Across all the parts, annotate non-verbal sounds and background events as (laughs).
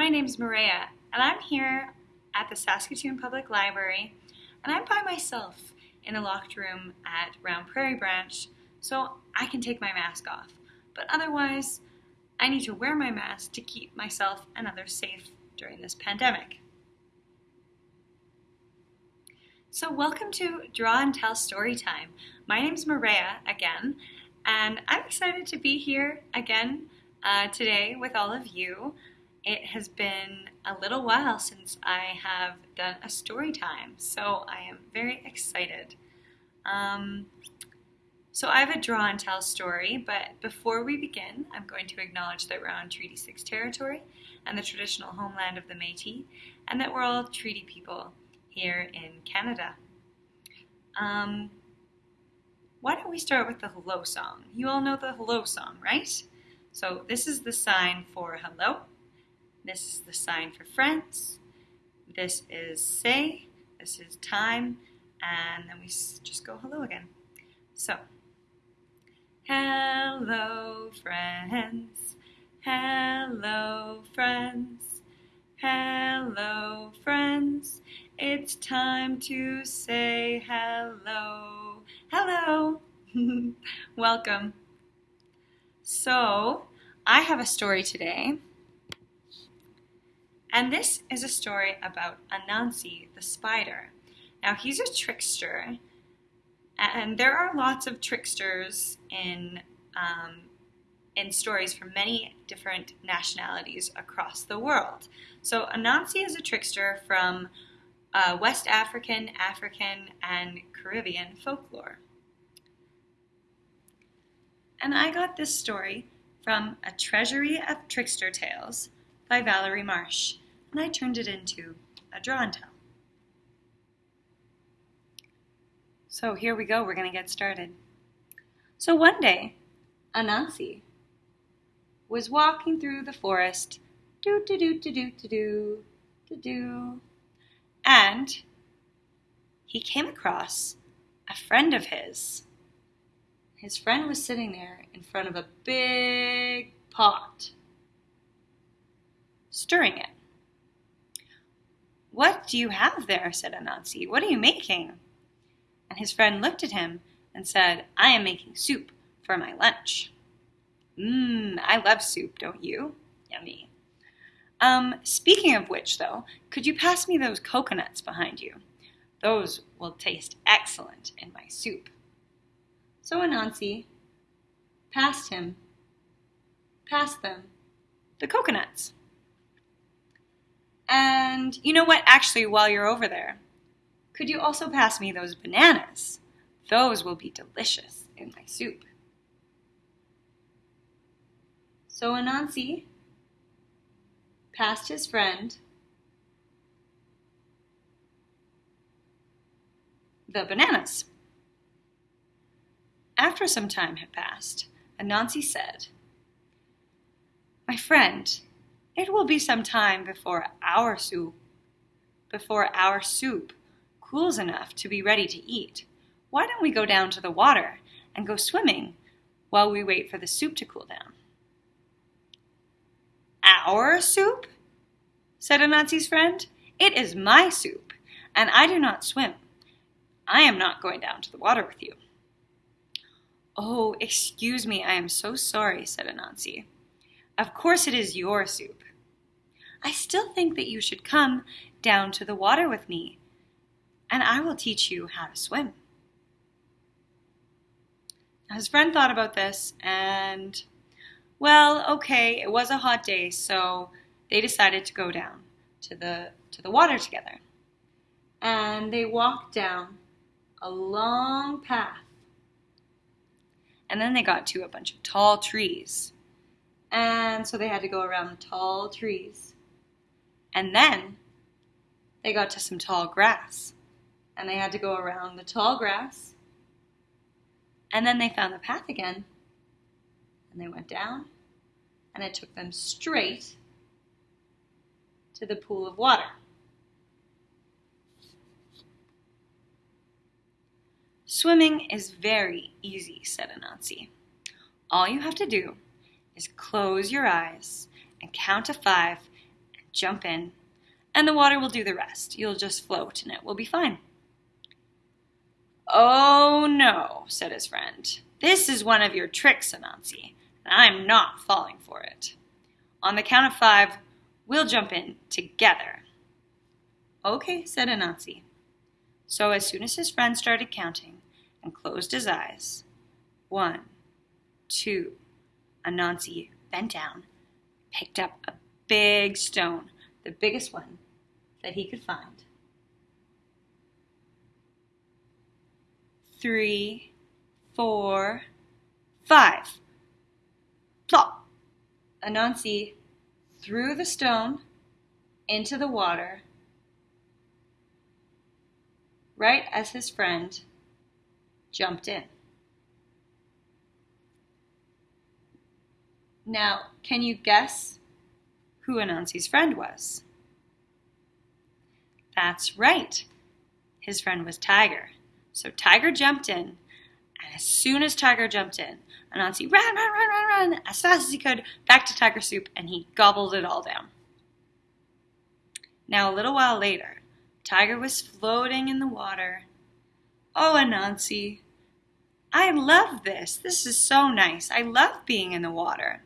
My name's Maria, and I'm here at the Saskatoon Public Library, and I'm by myself in a locked room at Round Prairie Branch, so I can take my mask off. But otherwise, I need to wear my mask to keep myself and others safe during this pandemic. So welcome to Draw and Tell Story Time. My name's Maria again, and I'm excited to be here again uh, today with all of you. It has been a little while since I have done a story time, so I am very excited. Um, so I have a draw and tell story, but before we begin, I'm going to acknowledge that we're on Treaty 6 territory and the traditional homeland of the Métis, and that we're all treaty people here in Canada. Um, why don't we start with the hello song? You all know the hello song, right? So this is the sign for hello. This is the sign for friends. This is say. This is time. And then we just go hello again. So, hello, friends. Hello, friends. Hello, friends. It's time to say hello. Hello. (laughs) Welcome. So, I have a story today and this is a story about Anansi the spider. Now, he's a trickster, and there are lots of tricksters in, um, in stories from many different nationalities across the world. So, Anansi is a trickster from uh, West African, African, and Caribbean folklore. And I got this story from A Treasury of Trickster Tales by Valerie Marsh, and I turned it into a draw and tell. So here we go, we're going to get started. So one day, Anansi was walking through the forest, do do do do do do do do do, and he came across a friend of his. His friend was sitting there in front of a big pot stirring it. What do you have there? said Anansi. What are you making? And his friend looked at him and said, I am making soup for my lunch. Mmm, I love soup, don't you? Yummy. Um, speaking of which, though, could you pass me those coconuts behind you? Those will taste excellent in my soup. So Anansi passed him, passed them the coconuts. And you know what? Actually, while you're over there, could you also pass me those bananas? Those will be delicious in my soup. So Anansi passed his friend the bananas. After some time had passed, Anansi said, My friend, it will be some time before our soup before our soup cools enough to be ready to eat. Why don't we go down to the water and go swimming while we wait for the soup to cool down? Our soup? said Anansi's friend. It is my soup, and I do not swim. I am not going down to the water with you. Oh, excuse me, I am so sorry, said Anansi. Of course it is your soup. I still think that you should come down to the water with me, and I will teach you how to swim. His friend thought about this, and, well, okay, it was a hot day, so they decided to go down to the, to the water together. And they walked down a long path. And then they got to a bunch of tall trees. And so they had to go around the tall trees. And then they got to some tall grass. And they had to go around the tall grass. And then they found the path again. And they went down. And it took them straight to the pool of water. Swimming is very easy, said Anansi. All you have to do is close your eyes and count to five jump in, and the water will do the rest. You'll just float and it will be fine. Oh no, said his friend. This is one of your tricks, Anansi, and I'm not falling for it. On the count of five, we'll jump in together. Okay, said Anansi. So as soon as his friend started counting and closed his eyes, one, two, Anansi bent down, picked up a big stone, the biggest one that he could find. Three, four, five. Plop! Anansi threw the stone into the water right as his friend jumped in. Now, can you guess who Anansi's friend was? That's right. His friend was Tiger. So Tiger jumped in, and as soon as Tiger jumped in, Anansi ran, ran, ran, ran, run, as fast as he could back to Tiger Soup, and he gobbled it all down. Now, a little while later, Tiger was floating in the water. Oh, Anansi, I love this. This is so nice. I love being in the water.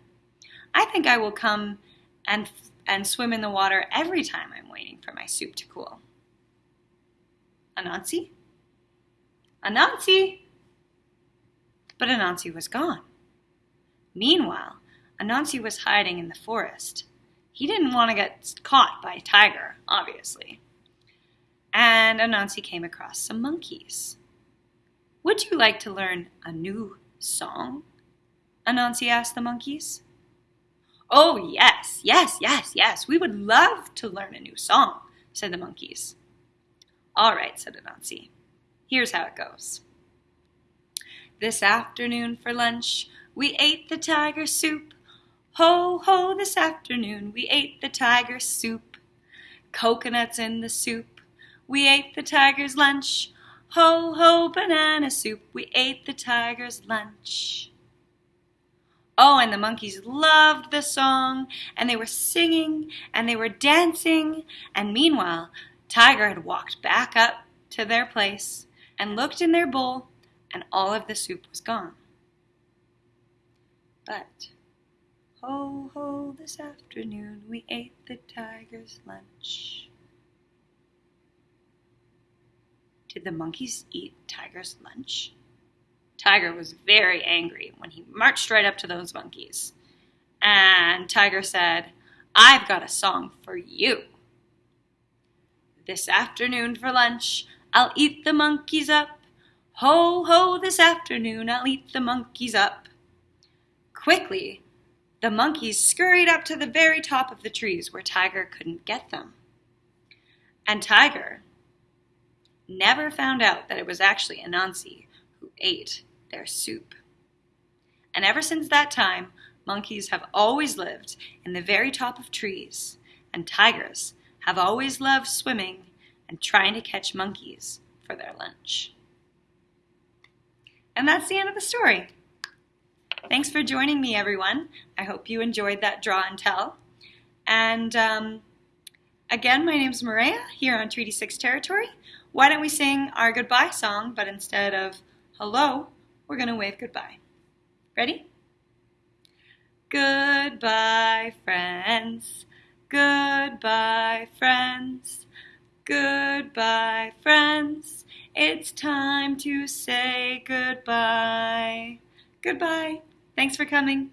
I think I will come and and swim in the water every time I'm waiting for my soup to cool. Anansi? Anansi! But Anansi was gone. Meanwhile, Anansi was hiding in the forest. He didn't want to get caught by a tiger, obviously. And Anansi came across some monkeys. Would you like to learn a new song? Anansi asked the monkeys. Oh, yes, yes, yes, yes, we would love to learn a new song, said the monkeys. All right, said Anansi. Here's how it goes. This afternoon for lunch, we ate the tiger soup. Ho, ho, this afternoon we ate the tiger soup. Coconuts in the soup, we ate the tiger's lunch. Ho, ho, banana soup, we ate the tiger's lunch. Oh, and the monkeys loved the song, and they were singing, and they were dancing, and meanwhile, Tiger had walked back up to their place and looked in their bowl, and all of the soup was gone. But, ho, ho, this afternoon we ate the tiger's lunch. Did the monkeys eat Tiger's lunch? Tiger was very angry when he marched right up to those monkeys. And Tiger said, I've got a song for you. This afternoon for lunch, I'll eat the monkeys up. Ho, ho, this afternoon, I'll eat the monkeys up. Quickly, the monkeys scurried up to the very top of the trees where Tiger couldn't get them. And Tiger never found out that it was actually Anansi who ate their soup. And ever since that time, monkeys have always lived in the very top of trees, and tigers have always loved swimming and trying to catch monkeys for their lunch. And that's the end of the story. Thanks for joining me, everyone. I hope you enjoyed that draw and tell. And um, again, my name is Maria here on Treaty 6 territory. Why don't we sing our goodbye song, but instead of hello, we're going to wave goodbye. Ready? Goodbye, friends. Goodbye, friends. Goodbye, friends. It's time to say goodbye. Goodbye. Thanks for coming.